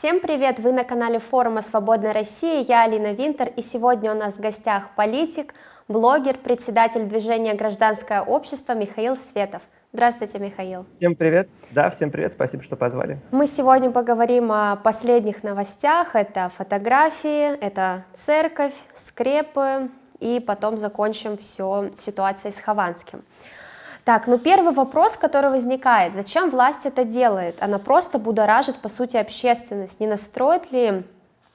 Всем привет! Вы на канале форума «Свободная Россия», я Алина Винтер, и сегодня у нас в гостях политик, блогер, председатель движения «Гражданское общество» Михаил Светов. Здравствуйте, Михаил. Всем привет. Да, всем привет, спасибо, что позвали. Мы сегодня поговорим о последних новостях. Это фотографии, это церковь, скрепы, и потом закончим все ситуацией с Хованским. Так, ну первый вопрос, который возникает, зачем власть это делает? Она просто будоражит, по сути, общественность. Не настроит ли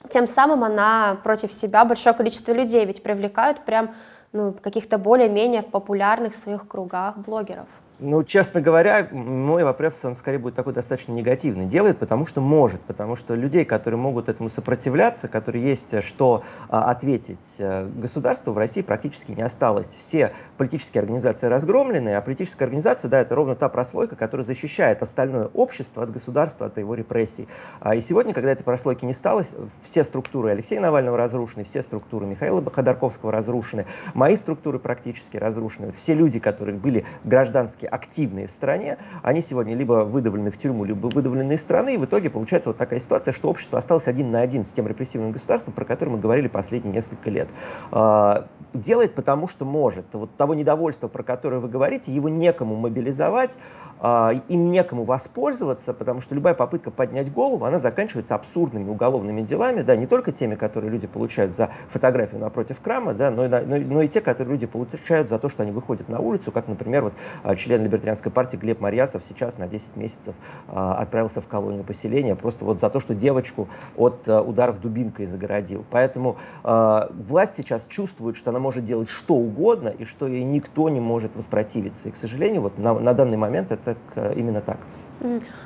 тем самым она против себя большое количество людей, ведь привлекают прям ну, каких-то более-менее популярных в своих кругах блогеров? Ну, честно говоря, мой вопрос, он скорее будет такой достаточно негативный. Делает, потому что может, потому что людей, которые могут этому сопротивляться, которые есть э, что а, ответить э, государству, в России практически не осталось. Все политические организации разгромлены, а политическая организация, да, это ровно та прослойка, которая защищает остальное общество от государства, от его репрессий. А, и сегодня, когда этой прослойки не стало, все структуры Алексея Навального разрушены, все структуры Михаила Ходорковского разрушены, мои структуры практически разрушены. Все люди, которые были гражданские политически активные в стране, они сегодня либо выдавлены в тюрьму, либо выдавлены из страны, и в итоге получается вот такая ситуация, что общество осталось один на один с тем репрессивным государством, про которое мы говорили последние несколько лет. А, делает потому, что может. Вот того недовольства, про которое вы говорите, его некому мобилизовать, а, им некому воспользоваться, потому что любая попытка поднять голову, она заканчивается абсурдными уголовными делами, да, не только теми, которые люди получают за фотографию напротив крама, да, но, но, но и те, которые люди получают за то, что они выходят на улицу, как, например, вот а, член либертарианской партии Глеб Марьясов сейчас на 10 месяцев а, отправился в колонию поселения, просто вот за то, что девочку от ударов дубинкой загородил. Поэтому власть сейчас чувствует, что она может делать что угодно и что ей никто не может воспротивиться. И, к сожалению, вот на, на данный момент это э, именно так.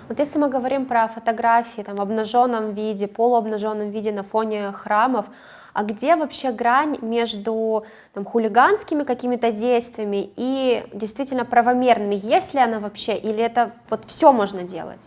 Вот если мы говорим про фотографии там, в обнаженном виде, полуобнаженном виде на фоне храмов, а где вообще грань между там, хулиганскими какими-то действиями и действительно правомерными, есть ли она вообще, или это вот все можно делать?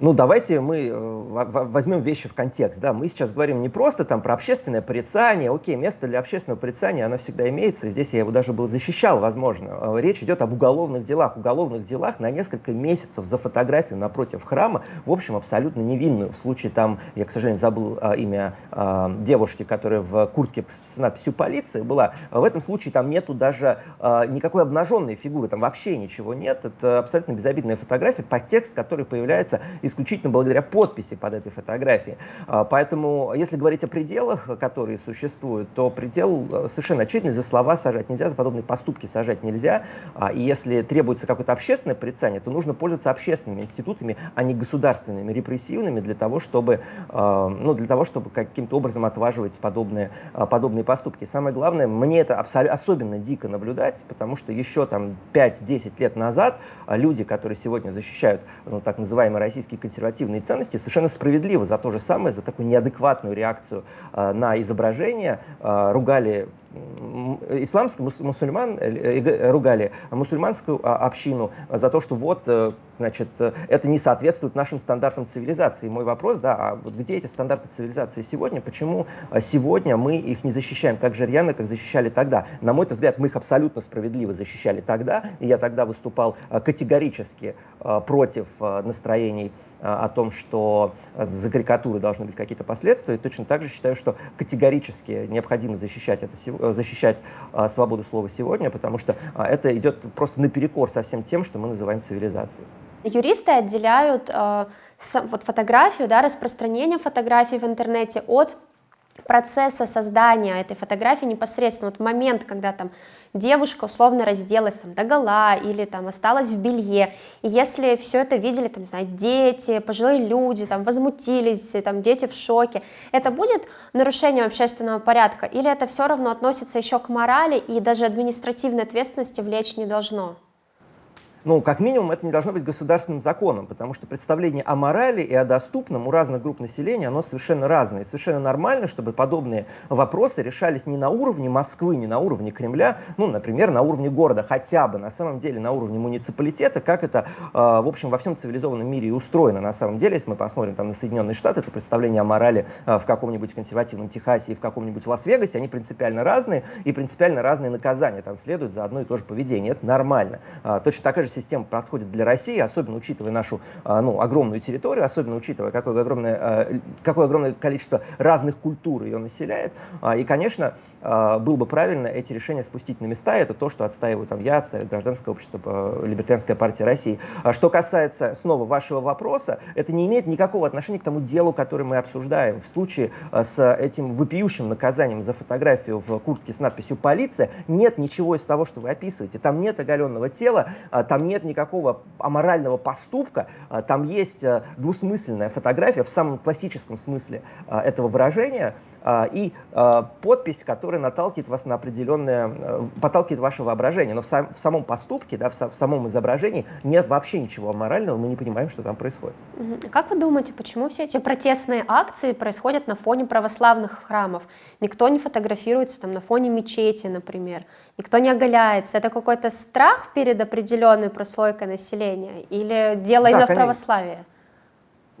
Ну, давайте мы э, возьмем вещи в контекст. Да? Мы сейчас говорим не просто там про общественное порицание. Окей, место для общественного порицания, оно всегда имеется. Здесь я его даже был защищал, возможно. Э, речь идет об уголовных делах. Уголовных делах на несколько месяцев за фотографию напротив храма, в общем, абсолютно невинную. В случае там, я, к сожалению, забыл а, имя а, девушки, которая в куртке с надписью полиции была. В этом случае там нету даже а, никакой обнаженной фигуры, там вообще ничего нет. Это абсолютно безобидная фотография, подтекст, который появляется из исключительно благодаря подписи под этой фотографией. А, поэтому, если говорить о пределах, которые существуют, то предел э, совершенно очевидный, за слова сажать нельзя, за подобные поступки сажать нельзя. А, и если требуется какое-то общественное порицание, то нужно пользоваться общественными институтами, а не государственными, репрессивными, для того, чтобы, а, ну, для того, чтобы каким-то образом отваживать подобные, подобные поступки. Самое главное, мне это особенно дико наблюдать, потому что еще там 5-10 лет назад люди, которые сегодня защищают ну, так называемый российский консервативные ценности совершенно справедливо за то же самое, за такую неадекватную реакцию э, на изображение э, ругали исламских мусульман э, э, ругали мусульманскую а, общину за то, что вот, э, значит, это не соответствует нашим стандартам цивилизации. Мой вопрос, да, а вот где эти стандарты цивилизации сегодня? Почему сегодня мы их не защищаем так же рьяно, как защищали тогда? На мой взгляд, мы их абсолютно справедливо защищали тогда, и я тогда выступал категорически против настроений о том, что за карикатуры должны быть какие-то последствия. И точно так же считаю, что категорически необходимо защищать это сегодня Э, защищать а, свободу слова сегодня, потому что а, это идет просто наперекор со всем тем, что мы называем цивилизацией. Юристы отделяют э, вот фотографию, да, распространение фотографий в интернете от процесса создания этой фотографии непосредственно, вот момент, когда там девушка условно разделась там до гола или там осталась в белье, и если все это видели, там, не дети, пожилые люди, там, возмутились, там, дети в шоке, это будет нарушением общественного порядка, или это все равно относится еще к морали и даже административной ответственности влечь не должно? Ну, как минимум, это не должно быть государственным законом, потому что представление о морали и о доступном у разных групп населения, оно совершенно разное. И совершенно нормально, чтобы подобные вопросы решались не на уровне Москвы, не на уровне Кремля, ну, например, на уровне города, хотя бы на самом деле на уровне муниципалитета, как это, э, в общем, во всем цивилизованном мире и устроено на самом деле. Если мы посмотрим там на Соединенные Штаты, то представление о морали э, в каком-нибудь консервативном Техасе и в каком-нибудь Лас-Вегасе, они принципиально разные, и принципиально разные наказания там следуют за одно и то же поведение. Это нормально. Э, точно такая же система подходит для России, особенно учитывая нашу ну, огромную территорию, особенно учитывая, какое огромное, какое огромное количество разных культур ее населяет. И, конечно, было бы правильно эти решения спустить на места. Это то, что отстаиваю там я, отстаивает гражданское общество, Либертарианская партия России. Что касается снова вашего вопроса, это не имеет никакого отношения к тому делу, которое мы обсуждаем. В случае с этим вопиющим наказанием за фотографию в куртке с надписью «Полиция» нет ничего из того, что вы описываете. Там нет оголенного тела, а, там нет никакого аморального поступка, а, там есть а, двусмысленная фотография в самом классическом смысле этого выражения и подпись, которая наталкивает вас на определенное, подталкивает ваше воображение. Но в, сам, в самом поступке, да, в, в самом изображении нет вообще ничего аморального, мы не понимаем, что там происходит. Как вы думаете, почему все эти протестные акции происходят на фоне православных храмов? Никто не фотографируется там на фоне мечети, например, никто не оголяется. Это какой-то страх перед определенной прослойкой населения или дело да, именно конечно. в православии?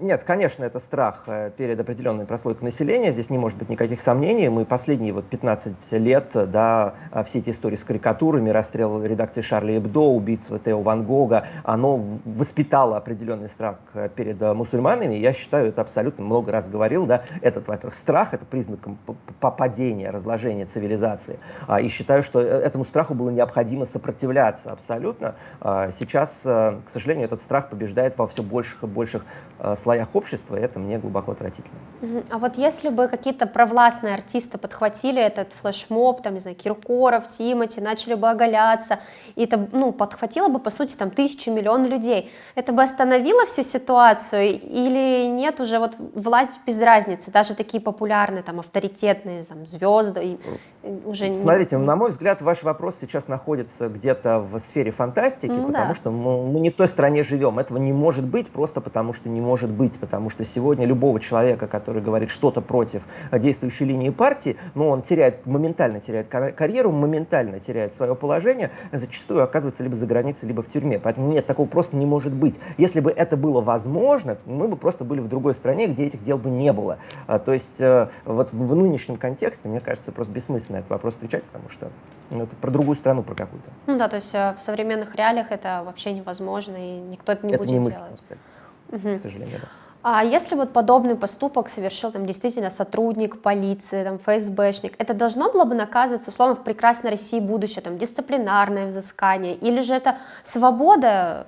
Нет, конечно, это страх э, перед определенной прослойкой населения, здесь не может быть никаких сомнений. Мы последние вот 15 лет, да, а все эти истории с карикатурами, расстрел редакции Шарли Эбдо, убийство Тео Ван Гога, оно воспитало определенный страх э, перед э, мусульманами. Я считаю, это абсолютно много раз говорил, да, этот, во-первых, страх, это признаком попадения, разложения цивилизации. А, и считаю, что этому страху было необходимо сопротивляться абсолютно. А, сейчас, к сожалению, этот страх побеждает во все больших и больших слоях слоях общества, это мне глубоко отвратительно. А вот если бы какие-то провластные артисты подхватили этот флешмоб, там, не знаю, Киркоров, Тимати, начали бы оголяться, и это, ну, подхватило бы, по сути, там, тысячи, миллион людей, это бы остановило всю ситуацию или нет уже вот власть без разницы, даже такие популярные, там, авторитетные, там, звезды, уже Смотрите, не... на мой взгляд, ваш вопрос сейчас находится где-то в сфере фантастики, ну, потому да. что мы, мы не в той стране живем. Этого не может быть просто потому, что не может быть, потому что сегодня любого человека, который говорит что-то против действующей линии партии, ну, он теряет, моментально теряет карьеру, моментально теряет свое положение, зачастую оказывается либо за границей, либо в тюрьме. Поэтому нет, такого просто не может быть. Если бы это было возможно, мы бы просто были в другой стране, где этих дел бы не было. А, то есть э, вот в, нынешнем контексте, мне кажется, просто бессмысленно этот вопрос отвечать, потому что ну, это про другую страну, про какую-то. Ну да, то есть э, в современных реалиях это вообще невозможно, и никто это не это будет не мысль, делать. Угу. К сожалению, да. А если вот подобный поступок совершил там действительно сотрудник полиции, там ФСБшник, это должно было бы наказываться, условно, в прекрасной России будущее, там дисциплинарное взыскание, или же это свобода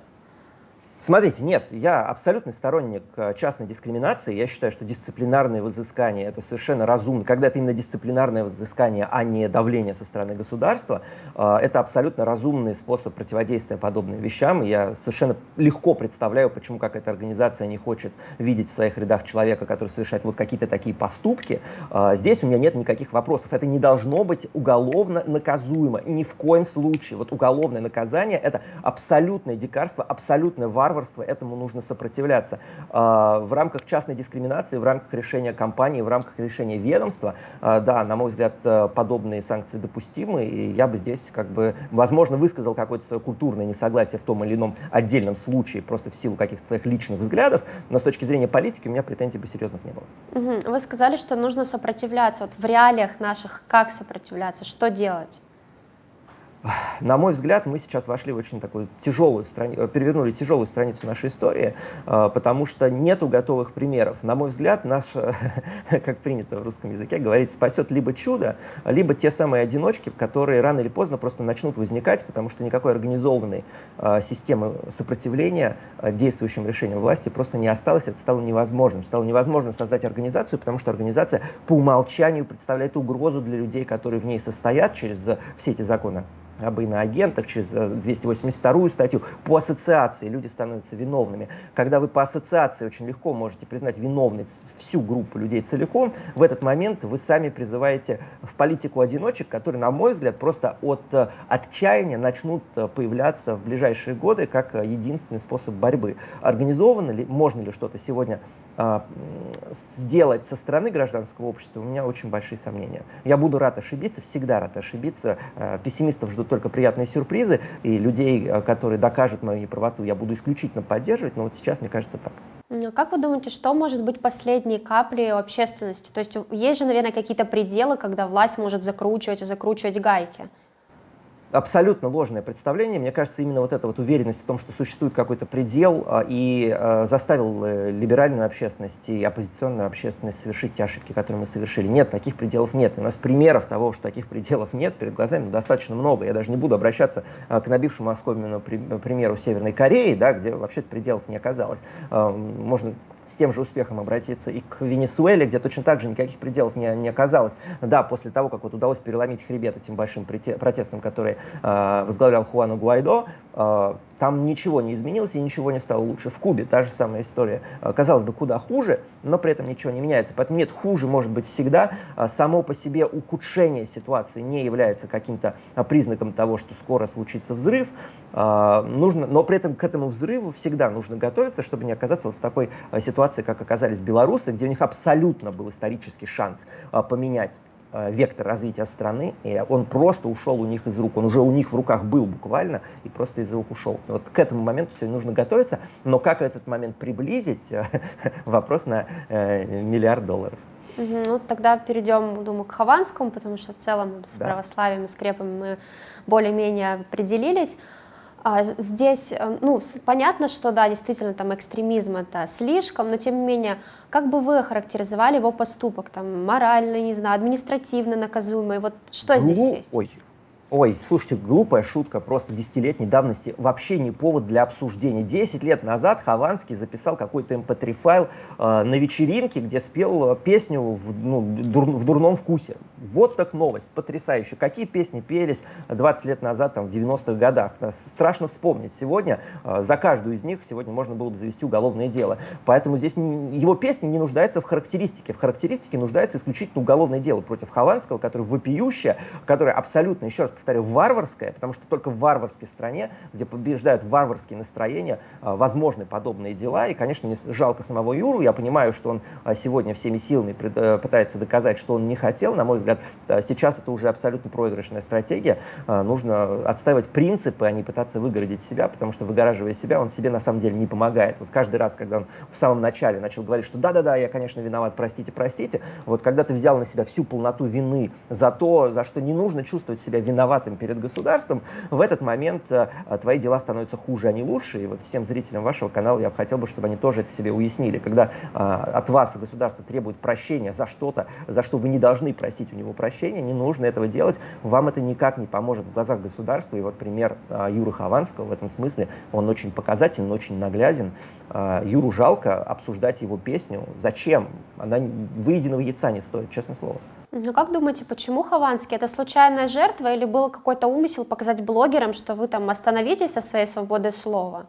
Смотрите, нет, я абсолютный сторонник э, частной дискриминации. Я считаю, что дисциплинарное взыскание это совершенно разумно. Когда это именно дисциплинарное взыскание, а не давление со стороны государства, э, это абсолютно разумный способ противодействия подобным вещам. Я совершенно легко представляю, почему какая-то организация не хочет видеть в своих рядах человека, который совершает вот какие-то такие поступки. Э, здесь у меня нет никаких вопросов. Это не должно быть уголовно наказуемо. Ни в коем случае. Вот уголовное наказание это абсолютное дикарство, абсолютное варварство варварство, этому нужно сопротивляться. А, в рамках частной дискриминации, в рамках решения компании, в рамках решения ведомства, а, да, на мой взгляд, э, подобные санкции допустимы, и я бы здесь, как бы, возможно, высказал какое-то свое культурное несогласие в том или ином отдельном случае, просто в силу каких-то своих личных взглядов, но с точки зрения политики у меня претензий бы серьезных не было. Вы сказали, что нужно сопротивляться. Вот в реалиях наших как сопротивляться, что делать? На мой взгляд, мы сейчас вошли в очень такую тяжелую страницу, э, перевернули тяжелую страницу нашей истории, э, потому что нету готовых примеров. На мой взгляд, наш, как принято в русском языке говорить, спасет либо чудо, либо те самые одиночки, которые рано или поздно просто начнут возникать, потому что никакой организованной э, системы сопротивления действующим решениям власти просто не осталось, это стало невозможным. Стало невозможно создать организацию, потому что организация по умолчанию представляет угрозу для людей, которые в ней состоят через все эти законы об иноагентах, через 282 э, статью, по ассоциации люди становятся виновными. Когда вы по ассоциации очень легко можете признать виновной всю группу людей целиком, в этот момент вы сами призываете в политику одиночек, которые, на мой взгляд, просто от э, отчаяния начнут э, появляться в ближайшие годы как единственный способ борьбы. Организовано ли, можно ли что-то сегодня а, сделать со стороны гражданского общества, у меня очень большие сомнения. Я буду рад ошибиться, всегда рад ошибиться. А, пессимистов ждут только приятные сюрпризы, и людей, а, которые докажут мою неправоту, я буду исключительно поддерживать, но вот сейчас мне кажется так. Как вы думаете, что может быть последней каплей общественности? То есть есть же, наверное, какие-то пределы, когда власть может закручивать и закручивать гайки? Абсолютно ложное представление. Мне кажется, именно вот эта вот уверенность в том, что существует какой-то предел, а, и а, заставил э, либеральную общественность и оппозиционную общественность совершить те ошибки, которые мы совершили. Нет, таких пределов нет. У нас примеров того, что таких пределов нет, перед глазами достаточно много. Я даже не буду обращаться а, к набившему оскомину примеру Северной Кореи, да, где вообще пределов не оказалось. Можно с тем же успехом обратиться и к Венесуэле, где точно так же никаких пределов не, не оказалось. Да, после того, как вот удалось переломить хребет этим большим протестам, которые э, возглавлял Хуану Гуайдо, э, там ничего не изменилось и ничего не стало лучше. В Кубе та же самая история. Э, казалось бы, куда хуже, но при этом ничего не меняется. Поэтому нет, хуже может быть всегда. Само по себе ухудшение ситуации не является каким-то признаком того, что скоро случится взрыв. Нужно, но при этом к этому взрыву всегда нужно готовиться, чтобы не оказаться вот в такой ситуации, как оказались белорусы, где у них абсолютно был исторический шанс поменять Э, вектор развития страны, и он просто ушел у них из рук, он уже у них в руках был буквально, и просто из рук ушел. Вот к этому моменту все нужно готовиться, но как этот момент приблизить, вопрос на э, миллиард долларов. Угу, ну, тогда перейдем, думаю, к Хованскому, потому что в целом с да. православием и скрепами мы более-менее определились. А здесь, э, ну, понятно, что, да, действительно, там экстремизм это слишком, но тем не менее, как бы вы охарактеризовали его поступок, там, морально, не знаю, административно наказуемый, вот что здесь ну, есть? Ой, Ой, слушайте, глупая шутка, просто десятилетней давности, вообще не повод для обсуждения. Десять лет назад Хованский записал какой-то mp3-файл э, на вечеринке, где спел э, песню в, ну, дур, в дурном вкусе. Вот так новость, потрясающе. Какие песни пелись 20 лет назад, там, в 90-х годах? Страшно вспомнить. Сегодня э, за каждую из них сегодня можно было бы завести уголовное дело. Поэтому здесь не, его песня не нуждается в характеристике. В характеристике нуждается исключительно уголовное дело против Хованского, которое вопиющее, которое абсолютно, еще раз повторяю, варварская, потому что только в варварской стране, где побеждают варварские настроения, а, возможны подобные дела. И, конечно, мне жалко самого Юру. Я понимаю, что он а, сегодня всеми силами э, пытается доказать, что он не хотел. На мой взгляд, сейчас это уже абсолютно проигрышная стратегия. А, нужно отстаивать принципы, а не пытаться выгородить себя, потому что выгораживая себя, он себе на самом деле не помогает. Вот каждый раз, когда он в самом начале начал говорить, что да-да-да, я, конечно, виноват, простите, простите, вот когда ты взял на себя всю полноту вины за то, за что не нужно чувствовать себя виноватым, виноватым перед государством, в этот момент э, твои дела становятся хуже, а не лучше. И вот всем зрителям вашего канала я хотел бы, чтобы они тоже это себе уяснили. Когда э, от вас государство требует прощения за что-то, за что вы не должны просить у него прощения, не нужно этого делать, вам это никак не поможет в глазах государства. И вот пример э, Юры Хованского в этом смысле, он очень показательный, очень нагляден. Юру жалко обсуждать его песню. Зачем? Она выеденного яйца не стоит, честное слово. Ну как думаете, почему Хованский? Это случайная жертва или был какой-то умысел показать блогерам, что вы там остановитесь со своей свободой слова?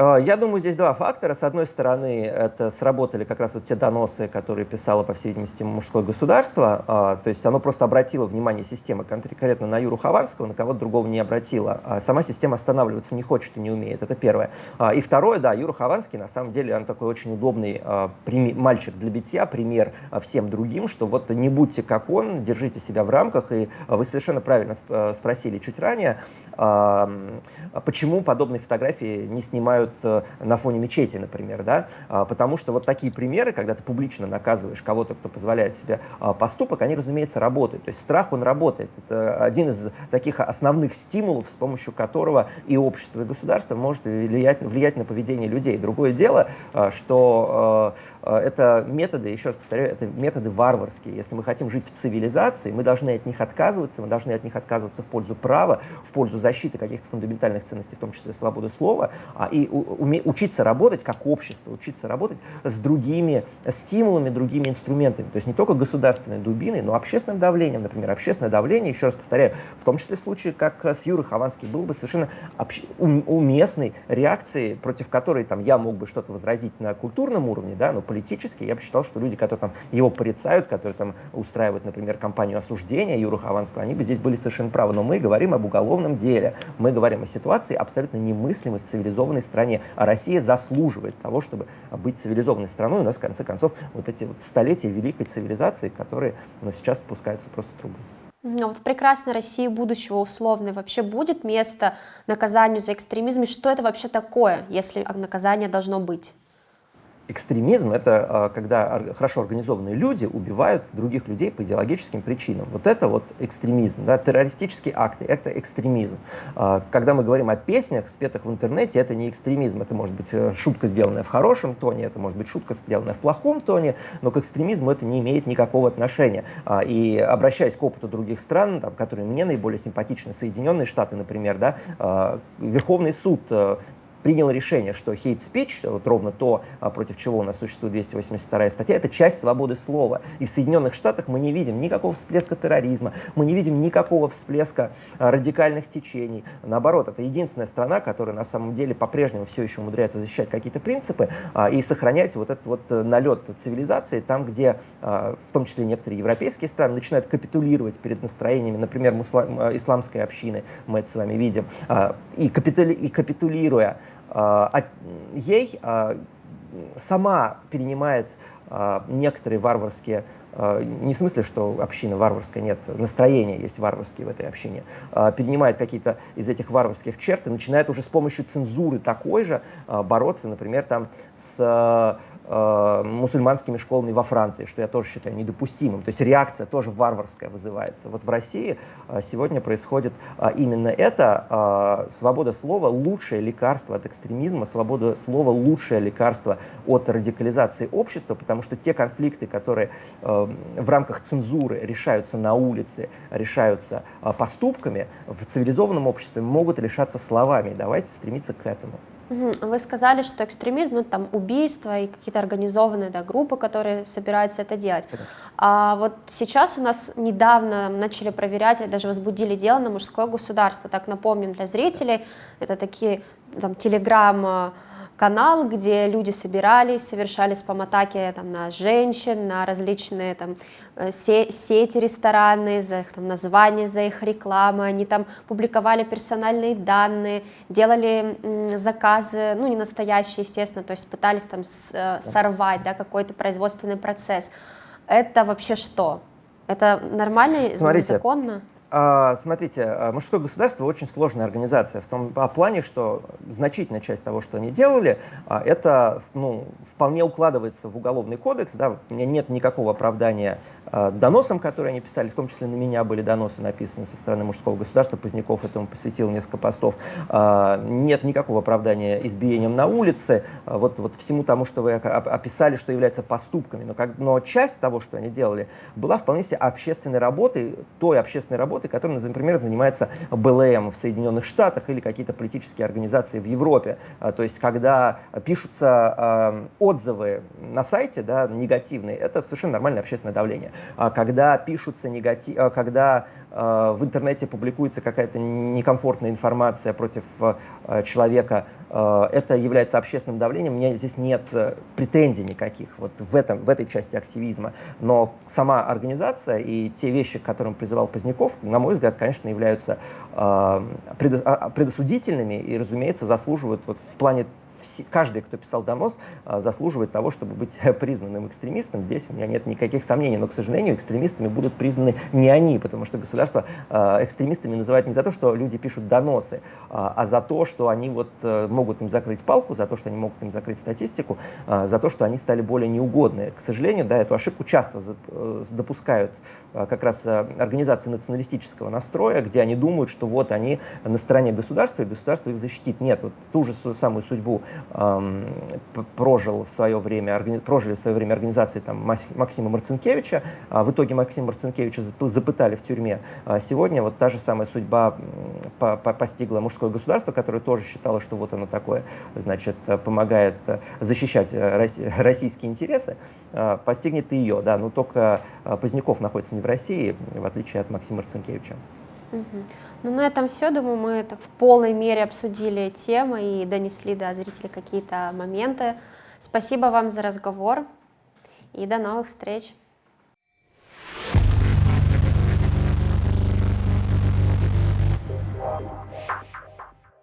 А, я думаю, здесь два фактора. С одной стороны, это сработали как раз вот те доносы, которые писало, по всей видимости, мужское государство. А, то есть оно просто обратило внимание системы конкретно на Юру Хаварского, на кого-то другого не обратило. А сама система останавливаться не хочет и не умеет. Это первое. И второе, да, Юра Хованский, на самом деле, он такой очень удобный мальчик для битья, пример всем другим, что вот не будьте как он, держите себя в рамках. И вы совершенно правильно спросили чуть ранее, почему подобные фотографии не снимают делают э, на фоне мечети, например, да, а, потому что вот такие примеры, когда ты публично наказываешь кого-то, кто позволяет себе а, поступок, они, разумеется, работают. То есть страх, он работает. Это один из таких основных стимулов, с помощью которого и общество, и государство может влиять, влиять на поведение людей. Другое дело, а, что это методы, еще раз повторяю, это методы варварские. Если мы хотим жить в цивилизации, мы должны от них отказываться, мы должны от них отказываться в пользу права, в пользу защиты каких-то фундаментальных ценностей, в том числе свободы слова, и уме, учиться работать как общество, учиться работать с другими стимулами, другими инструментами. То есть не только государственной дубиной, но общественным давлением. Например, общественное давление, еще раз повторяю, в том числе в случае, как с Юрой Хованским, было бы совершенно общ... уместной реакцией, против которой там, я мог бы что-то возразить на культурном уровне, да, но политически я бы считал, что люди, которые там его порицают, которые там устраивают, например, кампанию осуждения Юры Хованского, они бы здесь были совершенно правы. Но мы говорим об уголовном деле, мы говорим о ситуации абсолютно немыслимой в цивилизованной стране стране, а Россия заслуживает того, чтобы быть цивилизованной страной. У нас, в конце концов, вот эти вот столетия великой цивилизации, которые ну, сейчас спускаются просто в трубу. А вот в прекрасной России будущего условной вообще будет место наказанию за экстремизм? И что это вообще такое, если наказание должно быть? Экстремизм – это когда хорошо организованные люди убивают других людей по идеологическим причинам. Вот это вот экстремизм, да, террористические акты – это экстремизм. Когда мы говорим о песнях, спетых в интернете, это не экстремизм, это может быть э, шутка, сделанная в хорошем тоне, это может быть шутка, сделанная в плохом тоне, но к экстремизму это не имеет никакого отношения. И обращаясь к опыту других стран, там, которые мне наиболее симпатичны, Соединенные Штаты, например, да, Верховный суд э, принял решение, что hate speech, вот ровно то, а, против чего у нас существует 282 статья, это часть свободы слова. И в Соединенных Штатах мы не видим никакого всплеска терроризма, мы не видим никакого всплеска а, радикальных течений. Наоборот, это единственная страна, которая на самом деле по-прежнему все еще умудряется защищать какие-то принципы а, и сохранять вот этот вот э, налет цивилизации там, где в том числе некоторые европейские страны начинают капитулировать перед настроениями, например, муслам, исламской общины, мы это с вами видим, и, капитули, и капитулируя ей а, сама перенимает а, некоторые варварские не в смысле, что община варварская, нет, настроение есть варварские в этой общине, перенимает какие-то из этих варварских черт и начинает уже с помощью цензуры такой же бороться, например, там с э, мусульманскими школами во Франции, что я тоже считаю недопустимым. То есть реакция тоже варварская вызывается. Вот в России э, сегодня происходит э, именно это. Э, свобода слова – лучшее лекарство от экстремизма, свобода слова – лучшее лекарство от радикализации общества, потому что те конфликты, которые э, в рамках цензуры решаются на улице, решаются э, поступками, в цивилизованном обществе могут решаться словами. Давайте стремиться к этому. Вы сказали, что экстремизм это там убийства и какие-то организованные да, группы, которые собираются это делать. Конечно. А вот сейчас у нас недавно начали проверять, даже возбудили дело на мужское государство. Так напомним для зрителей, это такие там телеграмма канал, где люди собирались, совершали спам-атаки там, на женщин, на различные там, сети ресторанные, за их там, названия, за их рекламы, они там публиковали персональные данные, делали заказы, ну не настоящие, естественно, то есть пытались там э, сорвать да, какой-то производственный процесс. Это вообще что? Это нормально, Смотрите, законно? А, смотрите, а, мужское государство очень сложная организация в том плане, что значительная часть того, что они делали, а, это ну, вполне укладывается в уголовный кодекс. Да, у меня нет никакого оправдания доносам, которые они писали, в том числе на меня были доносы написаны со стороны мужского государства. Поздняков этому посвятил несколько постов. Нет никакого оправдания избиением на улице, вот, вот всему тому, что вы описали, что является поступками. Но, как, но часть того, что они делали, была вполне себе общественной работой, той общественной работой, работы, которым, например, занимается БЛМ в Соединенных Штатах или какие-то политические организации в Европе. А, то есть, когда пишутся а, отзывы на сайте, да, негативные, это совершенно нормальное общественное давление. А когда пишутся негатив, когда в интернете публикуется какая-то некомфортная информация против человека, это является общественным давлением, у меня здесь нет э, претензий никаких вот в, этом, в этой части активизма. Но сама организация и те вещи, к которым призывал Поздняков, на мой взгляд, конечно, являются э, предосудительными и, разумеется, заслуживают вот в плане каждый, кто писал донос, а, заслуживает того, чтобы быть признанным экстремистом. Здесь у меня нет никаких сомнений, но, к сожалению, экстремистами будут признаны не они, потому что государство а, экстремистами называет не за то, что люди пишут доносы, а, а за то, что они вот э, могут им закрыть палку, за то, что они могут им закрыть статистику, за то, что они стали более неугодны. К сожалению, да, эту ошибку часто э, допускают как раз организации националистического настроя, где они думают, что вот они на стороне государства, и государство их защитит. Нет, вот ту же самую судьбу прожил в свое время, прожили в свое время организации там, Максима Марцинкевича. А в итоге Максима Марцинкевича запытали в тюрьме. А сегодня вот та же самая судьба постигла мужское государство, которое тоже считало, что вот оно такое, значит, помогает защищать российские интересы, а, постигнет и ее. Да, но только Поздняков находится не в России, в отличие от Максима Марцинкевича. Угу. Ну, на этом все, думаю, мы так в полной мере обсудили темы и донесли до зрителей какие-то моменты. Спасибо вам за разговор и до новых встреч.